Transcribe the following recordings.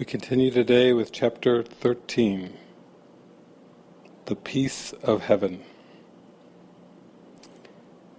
We continue today with chapter 13, The Peace of Heaven.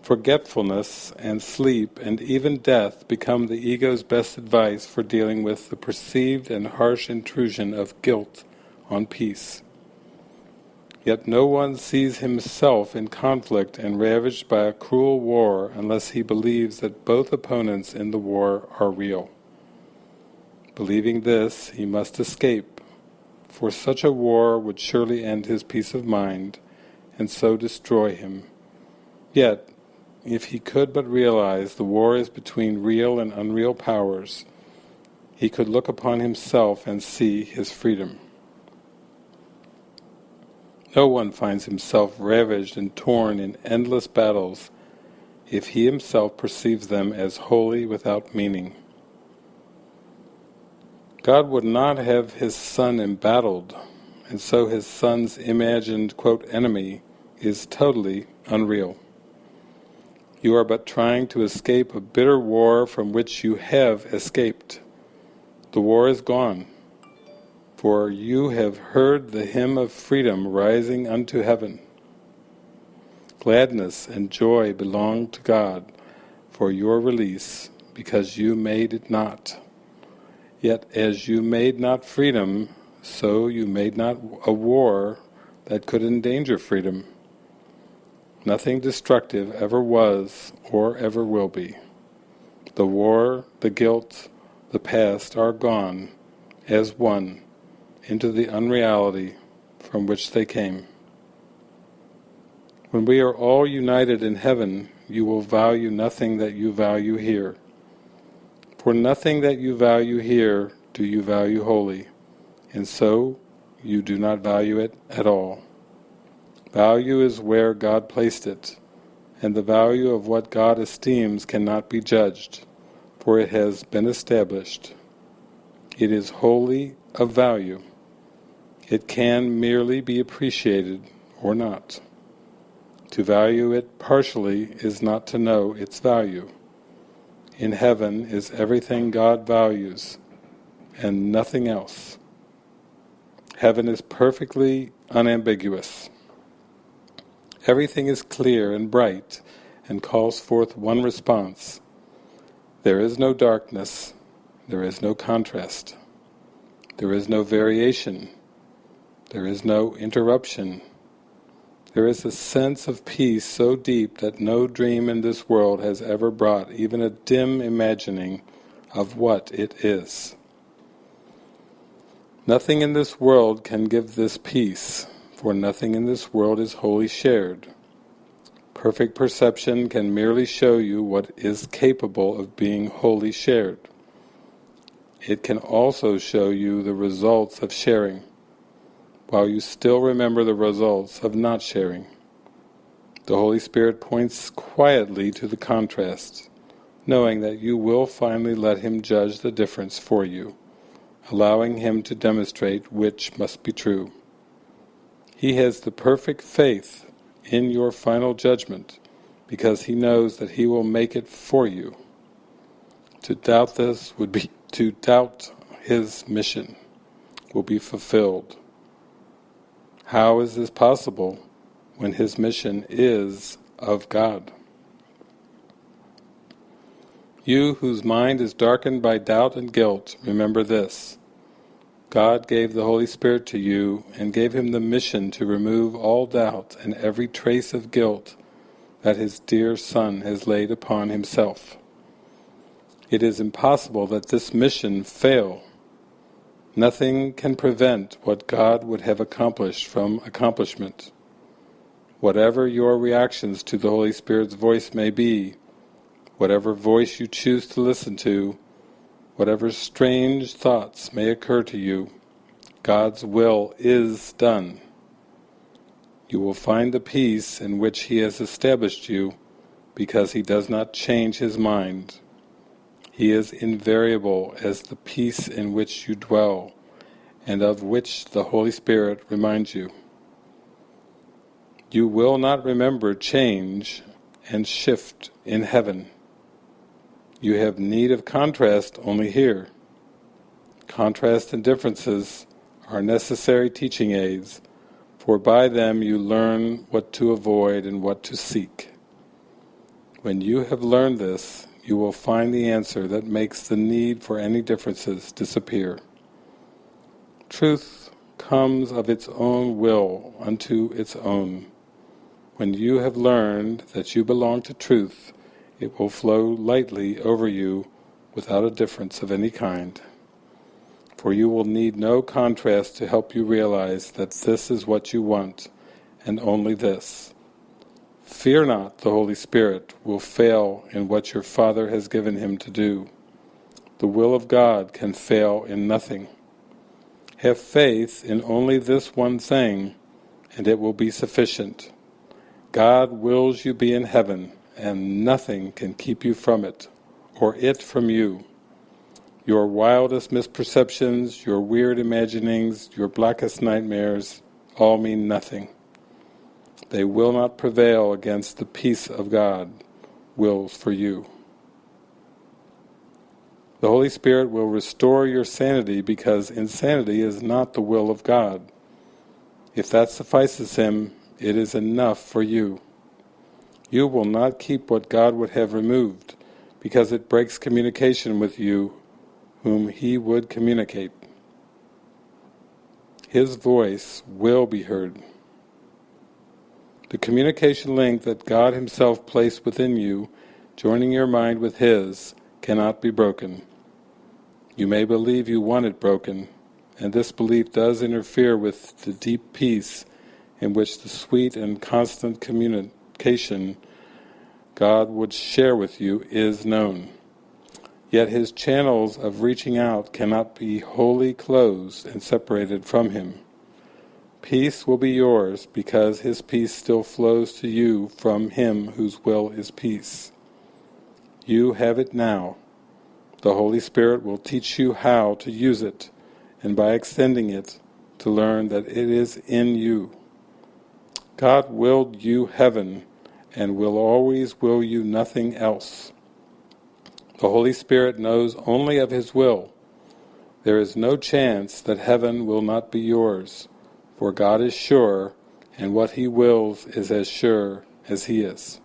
Forgetfulness and sleep and even death become the ego's best advice for dealing with the perceived and harsh intrusion of guilt on peace. Yet no one sees himself in conflict and ravaged by a cruel war unless he believes that both opponents in the war are real. Believing this, he must escape, for such a war would surely end his peace of mind, and so destroy him. Yet, if he could but realize the war is between real and unreal powers, he could look upon himself and see his freedom. No one finds himself ravaged and torn in endless battles if he himself perceives them as wholly without meaning. God would not have his son embattled, and so his son's imagined, quote, enemy is totally unreal. You are but trying to escape a bitter war from which you have escaped. The war is gone, for you have heard the hymn of freedom rising unto heaven. Gladness and joy belong to God for your release, because you made it not. Yet as you made not freedom, so you made not a war that could endanger freedom. Nothing destructive ever was or ever will be. The war, the guilt, the past are gone, as one, into the unreality from which they came. When we are all united in heaven, you will value nothing that you value here. For nothing that you value here do you value wholly, and so you do not value it at all. Value is where God placed it, and the value of what God esteems cannot be judged, for it has been established. It is wholly of value. It can merely be appreciated or not. To value it partially is not to know its value in heaven is everything God values and nothing else. Heaven is perfectly unambiguous. Everything is clear and bright and calls forth one response. There is no darkness, there is no contrast, there is no variation, there is no interruption, there is a sense of peace so deep that no dream in this world has ever brought even a dim imagining of what it is. Nothing in this world can give this peace, for nothing in this world is wholly shared. Perfect perception can merely show you what is capable of being wholly shared. It can also show you the results of sharing while you still remember the results of not sharing. The Holy Spirit points quietly to the contrast, knowing that you will finally let Him judge the difference for you, allowing Him to demonstrate which must be true. He has the perfect faith in your final judgment, because He knows that He will make it for you. To doubt this would be to doubt His mission will be fulfilled. How is this possible when his mission is of God? You whose mind is darkened by doubt and guilt, remember this. God gave the Holy Spirit to you and gave him the mission to remove all doubt and every trace of guilt that his dear Son has laid upon himself. It is impossible that this mission fail Nothing can prevent what God would have accomplished from accomplishment. Whatever your reactions to the Holy Spirit's voice may be, whatever voice you choose to listen to, whatever strange thoughts may occur to you, God's will is done. You will find the peace in which He has established you because He does not change His mind. He is invariable as the peace in which you dwell, and of which the Holy Spirit reminds you. You will not remember change and shift in heaven. You have need of contrast only here. contrast and differences are necessary teaching aids, for by them you learn what to avoid and what to seek. When you have learned this, you will find the answer that makes the need for any differences disappear. Truth comes of its own will unto its own. When you have learned that you belong to truth, it will flow lightly over you without a difference of any kind. For you will need no contrast to help you realize that this is what you want, and only this. Fear not the Holy Spirit will fail in what your Father has given him to do. The will of God can fail in nothing. Have faith in only this one thing, and it will be sufficient. God wills you be in heaven, and nothing can keep you from it, or it from you. Your wildest misperceptions, your weird imaginings, your blackest nightmares, all mean nothing. They will not prevail against the peace of God wills for you. The Holy Spirit will restore your sanity because insanity is not the will of God. If that suffices Him, it is enough for you. You will not keep what God would have removed because it breaks communication with you whom He would communicate. His voice will be heard. The communication link that God Himself placed within you, joining your mind with His, cannot be broken. You may believe you want it broken, and this belief does interfere with the deep peace in which the sweet and constant communication God would share with you is known. Yet His channels of reaching out cannot be wholly closed and separated from Him. Peace will be yours because His peace still flows to you from Him whose will is peace. You have it now. The Holy Spirit will teach you how to use it, and by extending it, to learn that it is in you. God willed you heaven, and will always will you nothing else. The Holy Spirit knows only of His will. There is no chance that heaven will not be yours for God is sure, and what He wills is as sure as He is.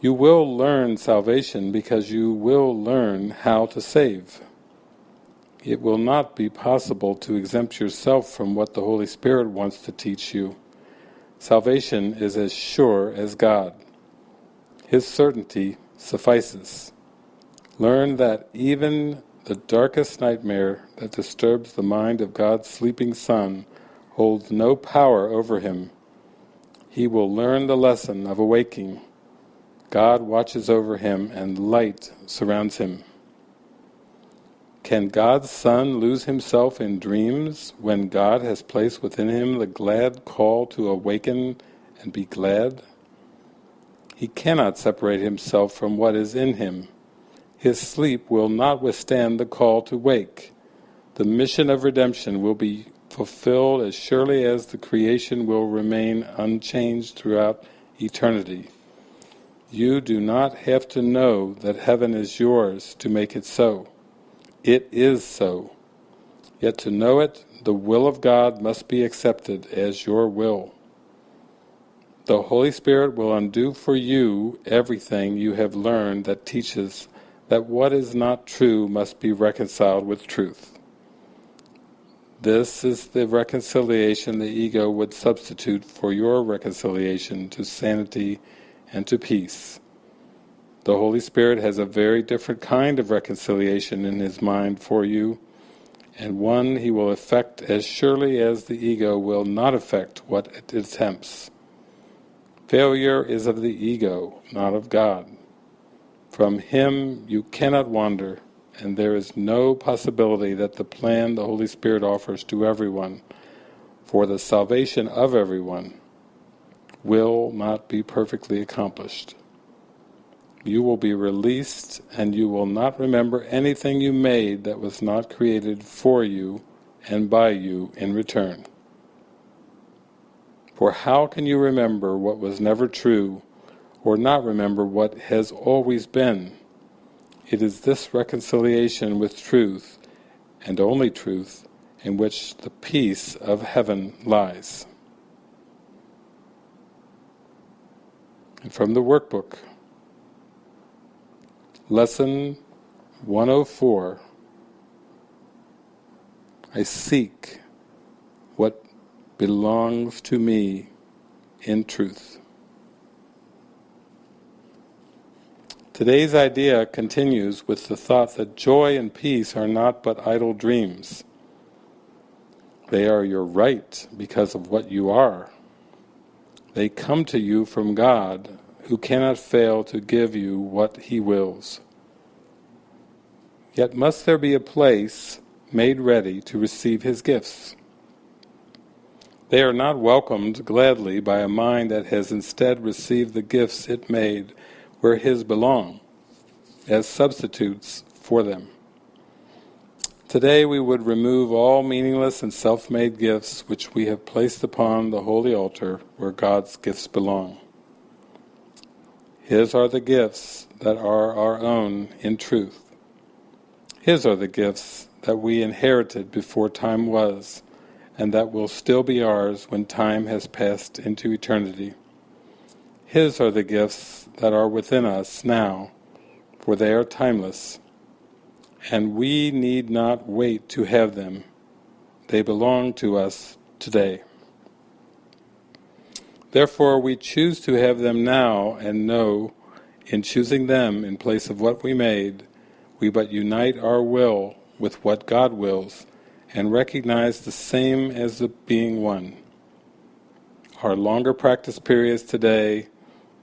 You will learn salvation because you will learn how to save. It will not be possible to exempt yourself from what the Holy Spirit wants to teach you. Salvation is as sure as God. His certainty suffices. Learn that even the darkest nightmare that disturbs the mind of God's sleeping Son holds no power over him. He will learn the lesson of awaking. God watches over him and light surrounds him. Can God's Son lose himself in dreams when God has placed within him the glad call to awaken and be glad? He cannot separate himself from what is in him his sleep will not withstand the call to wake. The mission of redemption will be fulfilled as surely as the creation will remain unchanged throughout eternity. You do not have to know that heaven is yours to make it so. It is so. Yet to know it, the will of God must be accepted as your will. The Holy Spirit will undo for you everything you have learned that teaches that what is not true must be reconciled with truth. This is the reconciliation the ego would substitute for your reconciliation to sanity and to peace. The Holy Spirit has a very different kind of reconciliation in His mind for you, and one He will effect as surely as the ego will not effect what it attempts. Failure is of the ego, not of God. From Him you cannot wander, and there is no possibility that the plan the Holy Spirit offers to everyone for the salvation of everyone will not be perfectly accomplished. You will be released and you will not remember anything you made that was not created for you and by you in return. For how can you remember what was never true or not remember what has always been. It is this reconciliation with truth and only truth, in which the peace of heaven lies. And from the workbook, Lesson 104 I seek what belongs to me in truth. Today's idea continues with the thought that joy and peace are not but idle dreams. They are your right because of what you are. They come to you from God, who cannot fail to give you what He wills. Yet must there be a place made ready to receive His gifts. They are not welcomed gladly by a mind that has instead received the gifts it made where His belong, as substitutes for them. Today we would remove all meaningless and self-made gifts which we have placed upon the holy altar where God's gifts belong. His are the gifts that are our own in truth. His are the gifts that we inherited before time was, and that will still be ours when time has passed into eternity. His are the gifts that are within us now, for they are timeless, and we need not wait to have them. They belong to us today. Therefore we choose to have them now and know, in choosing them in place of what we made, we but unite our will with what God wills and recognize the same as the being one. Our longer practice periods today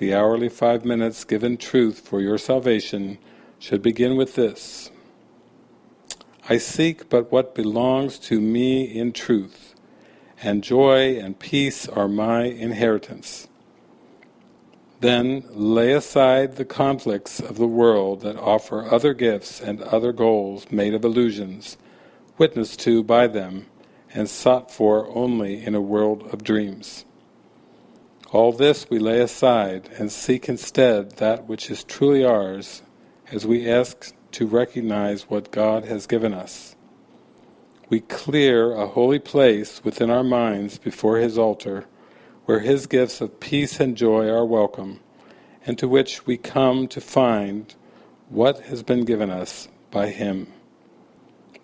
the hourly five minutes given truth for your salvation should begin with this. I seek but what belongs to me in truth, and joy and peace are my inheritance. Then lay aside the conflicts of the world that offer other gifts and other goals made of illusions, witnessed to by them, and sought for only in a world of dreams. All this we lay aside and seek instead that which is truly ours as we ask to recognize what God has given us. We clear a holy place within our minds before His altar where His gifts of peace and joy are welcome and to which we come to find what has been given us by Him.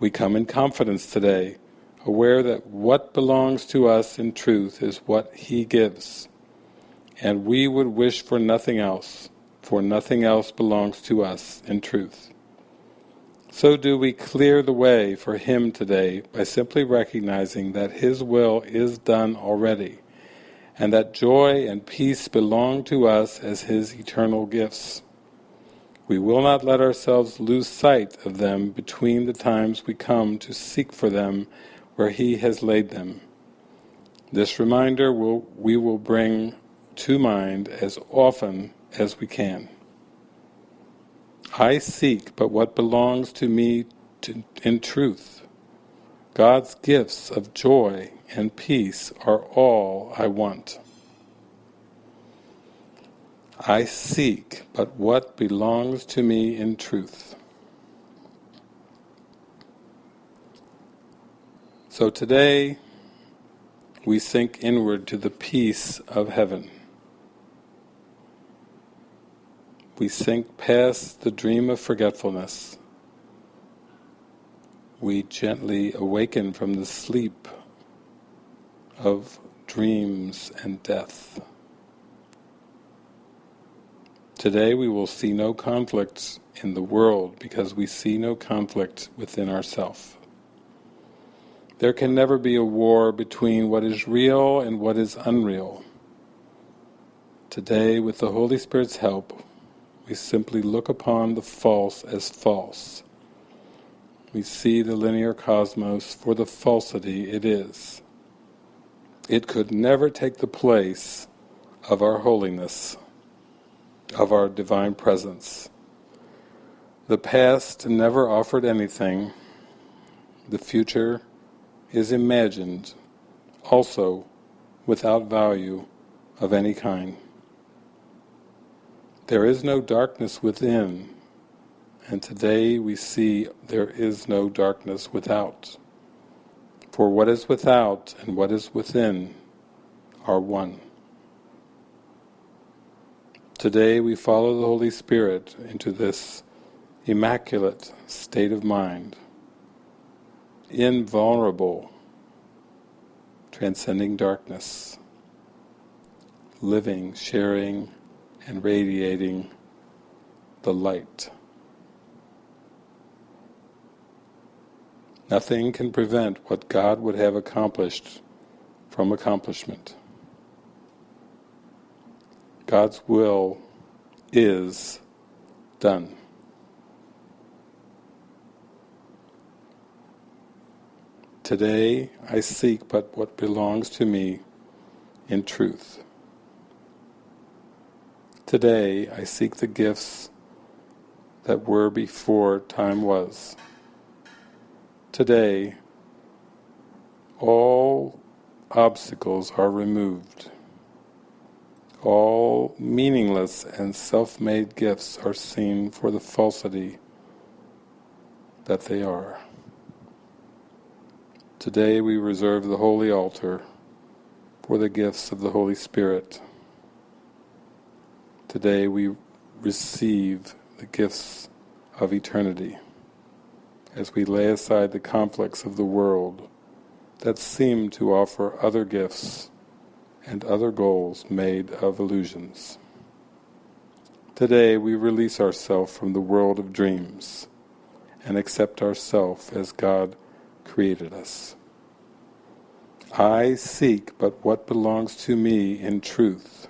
We come in confidence today, aware that what belongs to us in truth is what He gives and we would wish for nothing else, for nothing else belongs to us in truth. So do we clear the way for Him today by simply recognizing that His will is done already, and that joy and peace belong to us as His eternal gifts. We will not let ourselves lose sight of them between the times we come to seek for them where He has laid them. This reminder will, we will bring to mind as often as we can. I seek but what belongs to me to, in truth. God's gifts of joy and peace are all I want. I seek but what belongs to me in truth. So today we sink inward to the peace of heaven. We sink past the dream of forgetfulness. We gently awaken from the sleep of dreams and death. Today we will see no conflicts in the world because we see no conflict within ourself. There can never be a war between what is real and what is unreal. Today, with the Holy Spirit's help, we simply look upon the false as false. We see the linear cosmos for the falsity it is. It could never take the place of our holiness, of our divine presence. The past never offered anything. The future is imagined, also without value of any kind. There is no darkness within, And today we see there is no darkness without. For what is without and what is within are one. Today we follow the Holy Spirit into this immaculate state of mind, invulnerable, transcending darkness, living, sharing, and radiating the light. Nothing can prevent what God would have accomplished from accomplishment. God's will is done. Today I seek but what belongs to me in truth. Today I seek the gifts that were before time was. Today all obstacles are removed. All meaningless and self-made gifts are seen for the falsity that they are. Today we reserve the holy altar for the gifts of the Holy Spirit. Today we receive the gifts of eternity as we lay aside the conflicts of the world that seem to offer other gifts and other goals made of illusions. Today we release ourselves from the world of dreams and accept ourselves as God created us. I seek but what belongs to me in truth.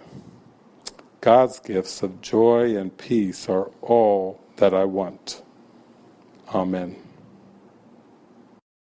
God's gifts of joy and peace are all that I want. Amen.